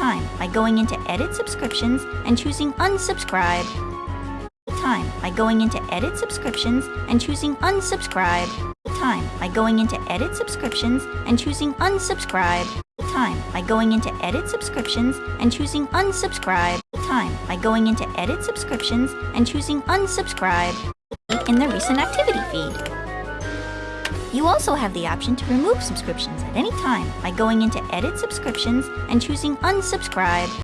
time by going into Edit Subscriptions and choosing Unsubscribe. Time by going into Edit Subscriptions and choosing Unsubscribe. Time by going into Edit Subscriptions and choosing Unsubscribe. Time by going into Edit Subscriptions and choosing Unsubscribe. Time by going into Edit Subscriptions and choosing Unsubscribe in the Recent Activity feed. You also have the option to remove subscriptions at any time by going into Edit Subscriptions and choosing Unsubscribe.